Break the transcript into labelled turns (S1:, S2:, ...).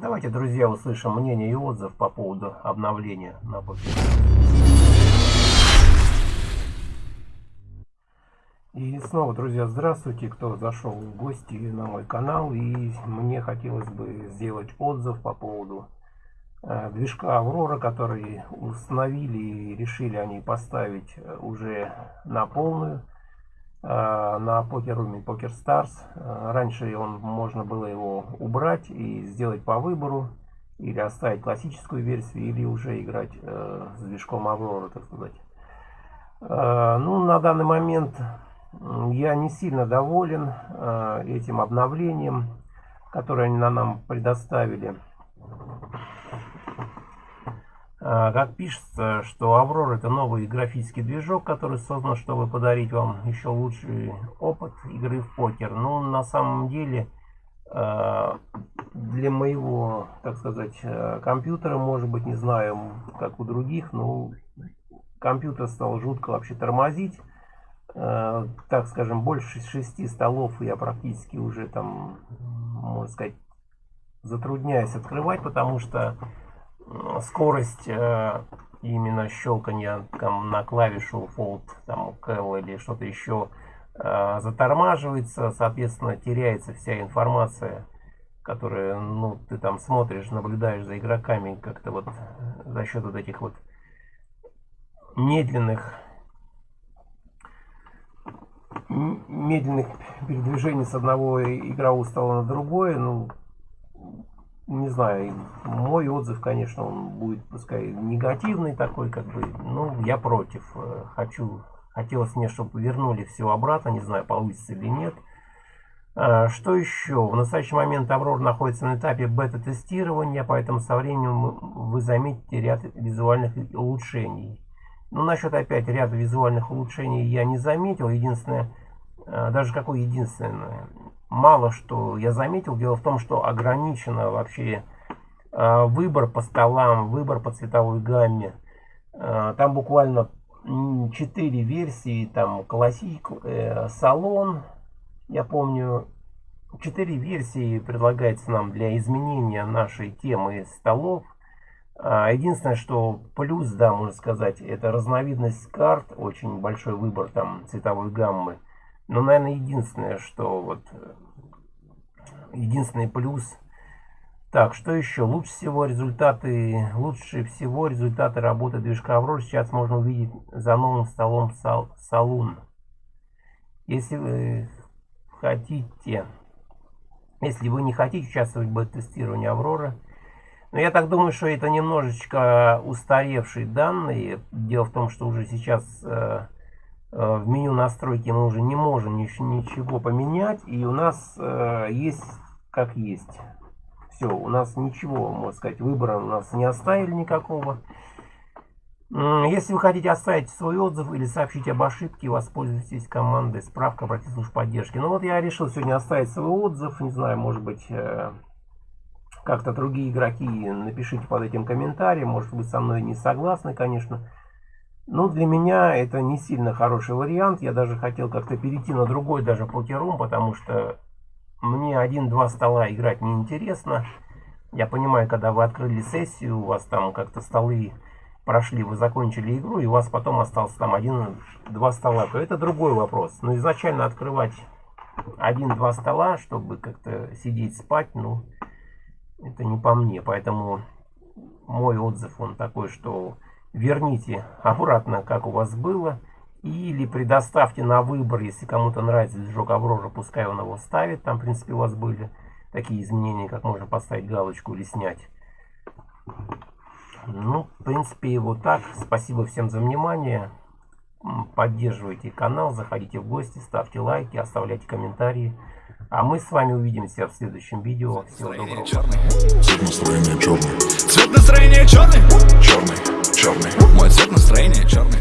S1: давайте, друзья, услышим мнение и отзыв по поводу обновления на покер. И снова, друзья, здравствуйте, кто зашел в гости на мой канал. И мне хотелось бы сделать отзыв по поводу э, движка Аврора, который установили и решили они поставить уже на полную на покеруме Poker Stars. Э, раньше он можно было его убрать и сделать по выбору, или оставить классическую версию, или уже играть э, с движком Аврора, так сказать. Э, ну, на данный момент я не сильно доволен э, этим обновлением, которое они нам предоставили. Э, как пишется, что Аврора это новый графический движок, который создан, чтобы подарить вам еще лучший опыт игры в покер. Но на самом деле э, для моего, так сказать, компьютера, может быть, не знаю, как у других, но компьютер стал жутко вообще тормозить. Так скажем, больше шести столов я практически уже там, можно сказать, затрудняюсь открывать, потому что скорость э, именно щелкания там, на клавишу Fold, там, L или что-то еще э, затормаживается, соответственно, теряется вся информация, которая, ну, ты там смотришь, наблюдаешь за игроками как-то вот за счет вот этих вот медленных медленных передвижений с одного игрового стола на другое, ну, не знаю, мой отзыв, конечно, он будет, пускай, негативный такой, как бы, ну, я против. Э, хочу, хотелось мне, чтобы вернули все обратно, не знаю, получится или нет. А, что еще? В настоящий момент Аврор находится на этапе бета-тестирования, поэтому со временем вы заметите ряд визуальных улучшений. Ну, насчет опять ряда визуальных улучшений я не заметил. Единственное, э, даже какое единственное, мало что я заметил. Дело в том, что ограничено вообще э, выбор по столам, выбор по цветовой гамме. Э, там буквально 4 версии, там классик, салон, я помню, 4 версии предлагается нам для изменения нашей темы столов. А, единственное, что плюс, да, можно сказать, это разновидность карт, очень большой выбор там цветовой гаммы. Но, наверное, единственное, что вот, единственный плюс. Так, что еще? Лучше всего результаты, лучше всего результаты работы движка Аврора сейчас можно увидеть за новым столом сал, Салун. Если вы хотите, если вы не хотите участвовать в бета-тестировании Аврора, но я так думаю, что это немножечко устаревшие данные. Дело в том, что уже сейчас э, э, в меню настройки мы уже не можем ничего поменять. И у нас э, есть как есть. Все, у нас ничего, можно сказать, выбора у нас не оставили никакого. Если вы хотите оставить свой отзыв или сообщить об ошибке, воспользуйтесь командой справка обратите службу поддержки. Ну вот я решил сегодня оставить свой отзыв. Не знаю, может быть э, как-то другие игроки, напишите под этим комментарием. Может быть, со мной не согласны, конечно. Но для меня это не сильно хороший вариант. Я даже хотел как-то перейти на другой даже покерум, потому что мне один-два стола играть неинтересно. Я понимаю, когда вы открыли сессию, у вас там как-то столы прошли, вы закончили игру, и у вас потом остался там один-два стола, то это другой вопрос. Но изначально открывать один-два стола, чтобы как-то сидеть спать, ну, это не по мне. Поэтому мой отзыв он такой, что верните обратно, как у вас было. Или предоставьте на выбор, если кому-то нравится движок Аврора, пускай он его ставит. Там, в принципе, у вас были такие изменения, как можно поставить галочку или снять. Ну, в принципе, вот так. Спасибо всем за внимание. Поддерживайте канал, заходите в гости, ставьте лайки, оставляйте комментарии. А мы с вами увидимся в следующем видео. Всего доброго. Цвет настроения черный. Цвет настроения черный. Черный, черный. Мой цвет настроения черный.